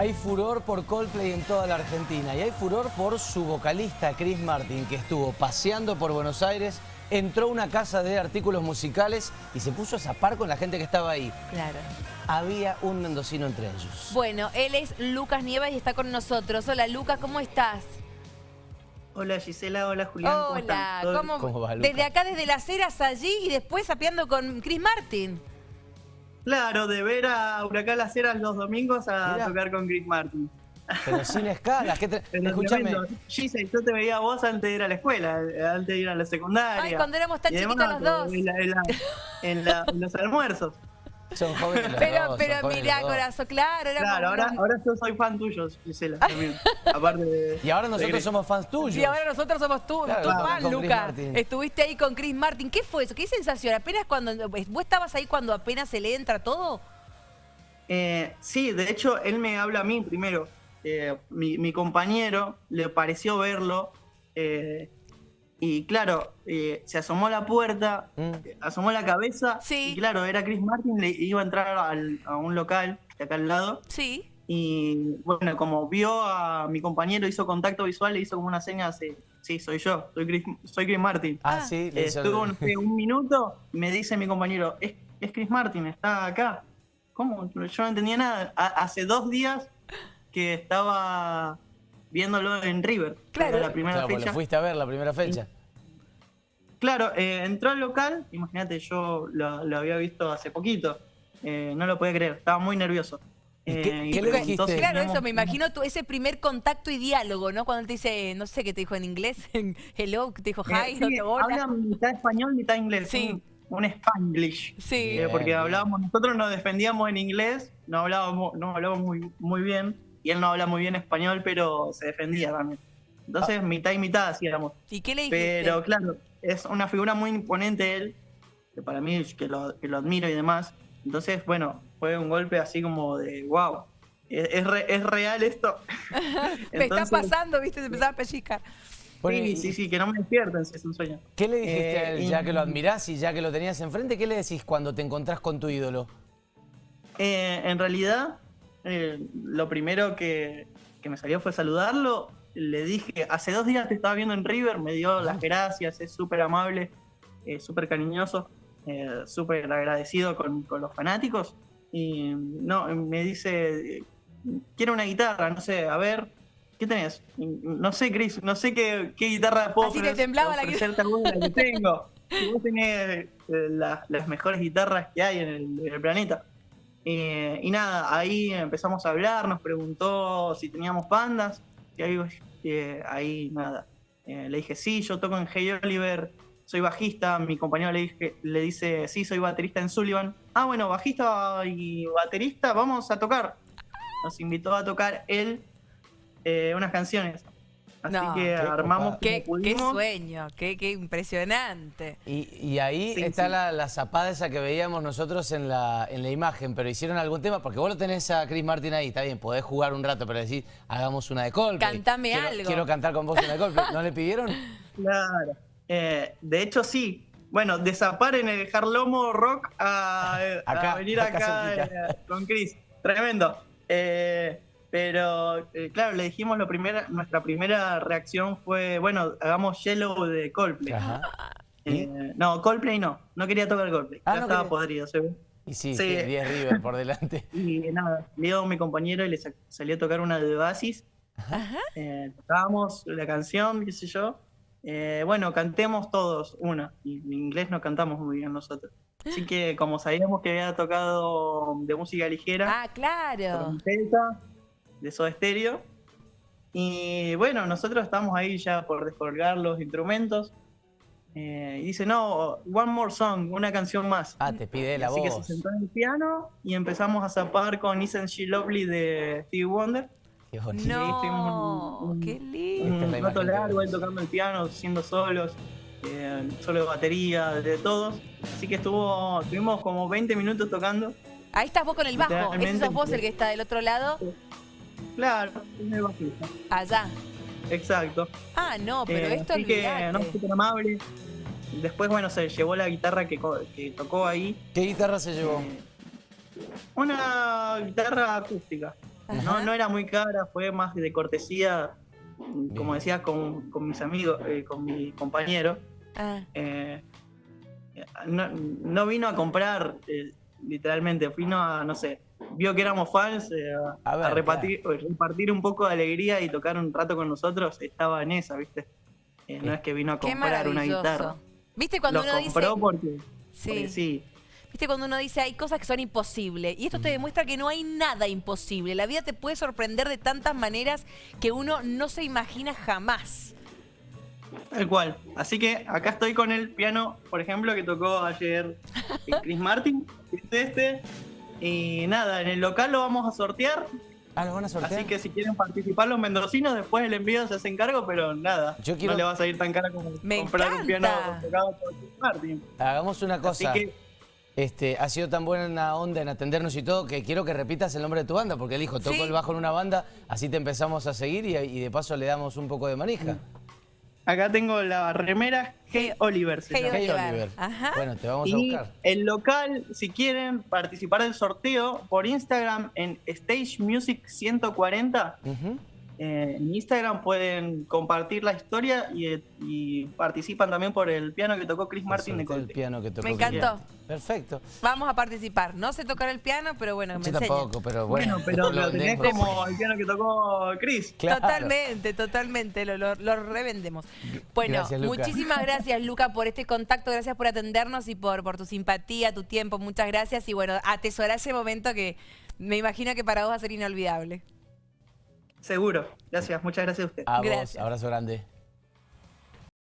Hay furor por Coldplay en toda la Argentina y hay furor por su vocalista Chris Martin, que estuvo paseando por Buenos Aires, entró a una casa de artículos musicales y se puso a zapar con la gente que estaba ahí. Claro. Había un mendocino entre ellos. Bueno, él es Lucas Nievas y está con nosotros. Hola Lucas, ¿cómo estás? Hola Gisela, hola Julián. ¿cómo Hola, están? ¿Todo ¿cómo, ¿Cómo va, Lucas? desde acá, desde las eras allí y después sapeando con Chris Martin. Claro, de ver a Huracán Las Heras los domingos a Mirá. tocar con Chris Martin. Pero sin escalas. ¿qué te-. Gisela, yo te veía a vos antes de ir a la escuela, eh, antes de ir a la secundaria. Ay, cuando éramos tan chiquitos los dos. En, la- en la- en la- en los almuerzos. Son jóvenes los Pero, dos, pero son jóvenes mirá, los dos. corazón, claro. éramos Claro, ahora, ahora yo soy fan tuyo, Gisela, también. Aparte de... Y ahora nosotros de- somos fans tuyos. Y ahora nosotros somos tú, Claro, tu claro, fan, Lucas. Estuviste ahí con Chris Martin. ¿Qué fue eso? ¿Qué sensación? Apenas cuando... ¿Vos estabas ahí cuando apenas se le entra todo? Eh, sí, de hecho, él me habla a mí primero. Eh, mi, mi compañero le pareció verlo. eh, y claro, eh, se asomó a la puerta, Mm. eh, asomó la cabeza. Sí. Y claro, era Chris Martin, le iba a entrar al- a un local de acá al lado. Sí. Y bueno, como vio a mi compañero, hizo contacto visual, le hizo como una seña de, sí, soy yo, soy Chris, soy Chris Martin. Ah, sí. le hizo- Estuvo no sé, un minuto, me dice mi compañero, es, es Chris Martin, está acá. ¿Cómo? Yo no entendía nada. Ha- hace dos días que estaba viéndolo en River. Claro. Era la primera Claro, porque fecha. lo fuiste a ver la primera fecha. Claro, eh, entró al local, imagínate, yo lo, lo había visto hace poquito. Eh, no lo podía creer, estaba muy nervioso. ¿Y Eh, qué- y qué le dijiste? Claro, eso, me imagino ese primer contacto y diálogo, ¿no? Cuando él te dice, no sé qué te dijo en inglés, hello, te dijo Eh, hi, sí, no te hola. habla mitad español, mitad inglés. Sí. Un, un spanglish. Sí. Eh, Bien, porque bien. hablábamos, nosotros nos defendíamos en inglés, no hablábamos, no hablábamos muy, muy bien, y él no habla muy bien español, pero se defendía también. Entonces, Ah. mitad y mitad hacíamos. ¿Y qué le dijiste? Pero claro, es una figura muy imponente él, que para mí que lo, que lo admiro y demás. Entonces, bueno, fue un golpe así como de, wow, ¿es, es, re- es real esto? me está pasando, ¿viste? Se empezaba a pellizcar. Bueno, Sí, y- sí, sí, que no me despierten si es un sueño. ¿Qué le dijiste Eh, a él, y- ya que lo admirás y ya que lo tenías enfrente? ¿Qué le decís cuando te encontrás con tu ídolo? Eh, en realidad, eh, lo primero que, que me salió fue saludarlo. Le dije, hace dos días te estaba viendo en River, me dio las gracias, es súper amable, eh, súper cariñoso, eh, súper agradecido con, con los fanáticos. Y no, me dice, quiero una guitarra, no sé, a ver, ¿qué tenés? No sé, Chris, no sé qué, qué guitarra puedo Así te temblaba la alguna que tengo. Y vos tenés eh, la- las mejores guitarras que hay en el, en el planeta. Eh, y nada, ahí empezamos a hablar, nos preguntó si teníamos bandas, y ahí, eh, ahí nada. Eh, le dije, sí, yo toco en Hey Oliver, soy bajista, mi compañero le, dije, le dice, sí, soy baterista en Sullivan. Ah, bueno, bajista y baterista, vamos a tocar. Nos invitó a tocar él unas canciones. Así No, que armamos. Qué, como qué sueño, qué, qué impresionante. Y, y ahí Sí, está sí. La, la zapada esa que veíamos nosotros en la, en la imagen, pero hicieron algún tema, porque vos lo tenés a Chris Martin ahí, está bien, podés jugar un rato, pero decís, hagamos una de Coldplay. Cantame Quiero- algo. Quiero cantar con vos una de Coldplay. ¿No le pidieron? Claro. Eh, de hecho, sí. Bueno, desapar en el Harlomo Rock a, venir acá eh, con Chris. Tremendo. Eh, pero, eh, claro, le dijimos lo primera, nuestra primera reacción fue, bueno, hagamos Yellow de Coldplay. Ajá. Eh, no, Coldplay no. No quería tocar Coldplay. Ah, ya no estaba quería. podrido, se ve. Y sí, Sí. sí, 10 River por delante. Y nada, Leo, mi compañero, y le sa- salió a tocar una de Oasis. Eh, tocábamos la canción, qué sé yo. Eh, bueno, cantemos todos una. Y en inglés no cantamos muy bien nosotros. Así que como sabíamos que había tocado de música ligera, Ah, claro. trompeta, de Soda Stereo. Y bueno, nosotros estamos ahí ya por descolgar los instrumentos. Eh, y dice, no, one more song, una canción más. Ah, te pide la Así que voz. se sentó en el piano y empezamos a zapar con Isn't She Lovely de Stevie Wonder. Qué bonito. No, un- un- qué lindo. Es Un rato que largo ahí vemos. tocando el piano, haciendo solos, eh, solo de batería, de todos. Así que estuvo, estuvimos como 20 minutos tocando. Ahí estás vos con el bajo. Ese sos vos el que está del otro lado, Claro, es el bajista. allá. Exacto. Ah, no, pero Eh, esto así que, no, súper amable. Después, bueno, se llevó la guitarra que, tocó ahí. ¿Qué guitarra se llevó? Eh, una guitarra acústica. No, Ajá. no era muy cara, fue más de cortesía, como decía, con, con mis amigos, eh, con mi compañero. Ah, Eh, no, no vino a comprar, eh, literalmente, vino a, no sé, vio que éramos fans, eh, a, A ver, a repartir, repartir un poco de alegría y tocar un rato con nosotros, estaba en esa, ¿viste? Eh, no es que vino a comprar una guitarra. ¿Viste cuando uno dice... compró porque, Sí. porque sí. ¿Viste cuando uno dice hay cosas que son imposibles? Y esto te demuestra que no hay nada imposible. La vida te puede sorprender de tantas maneras que uno no se imagina jamás. Tal cual. Así que acá estoy con el piano, por ejemplo, que tocó ayer Chris Martin, que es este. Y nada, en el local lo vamos a sortear. Ah, ¿lo van a sortear? Así que si quieren participar los mendocinos, después el envío se hace cargo, pero nada. Yo quiero- No le va a salir tan cara como Me comprar un piano tocado por Martin. Hagamos una Así cosa. que Este, ha sido tan buena onda en atendernos y todo que quiero que repitas el nombre de tu banda, porque él dijo, toco Sí. el bajo en una banda, así te empezamos a seguir y, y de paso le damos un poco de manija. Acá tengo la remera Hey Oliver. se Hey llama. Hey, Oliver. Ajá. Bueno, te vamos a Y buscar. el local, si quieren participar del sorteo por Instagram en Stage Music 140, Ujú. Eh, en Instagram pueden compartir la historia y, eh, y participan también por el piano que tocó Chris Martin de Sorteo el Colte. piano que tocó Me encantó. Perfecto. Vamos a participar. No sé tocar el piano, pero bueno, me Yo tampoco, pero bueno. Bueno, pero lo tenés como el piano que tocó Chris. Claro. Totalmente, totalmente, lo, lo- lo revendemos. Bueno, Gracias, muchísimas gracias, Luca, por este contacto, gracias por atendernos y por, por tu simpatía, tu tiempo, muchas gracias. Y bueno, atesorar ese momento que me imagino que para vos va a ser inolvidable. Seguro. Gracias, muchas gracias a usted. A vos, abrazo grande.